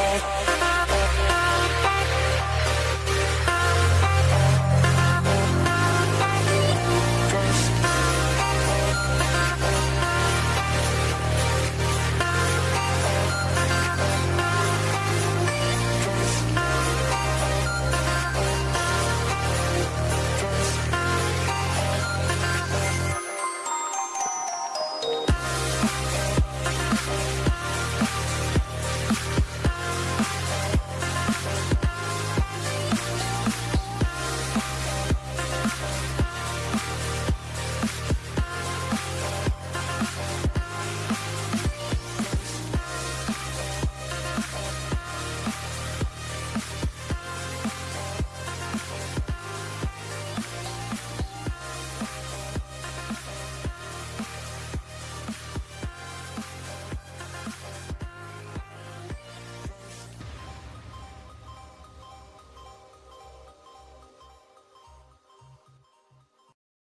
oh,